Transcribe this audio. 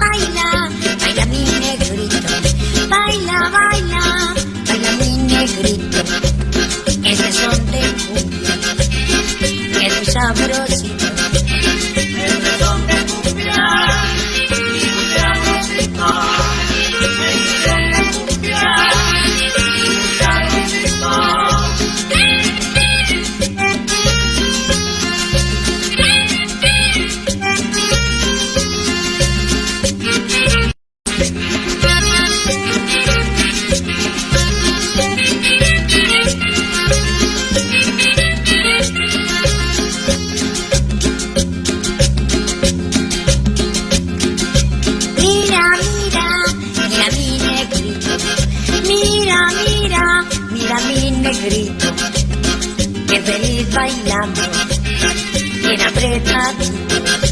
baila, baila mi negrito, baila, baila, baila mi negrito. Ese son de cumbia, que es sabrosito. negrito. Mira, mira, mira mi negrito. Qué feliz bailando, bien apretadito.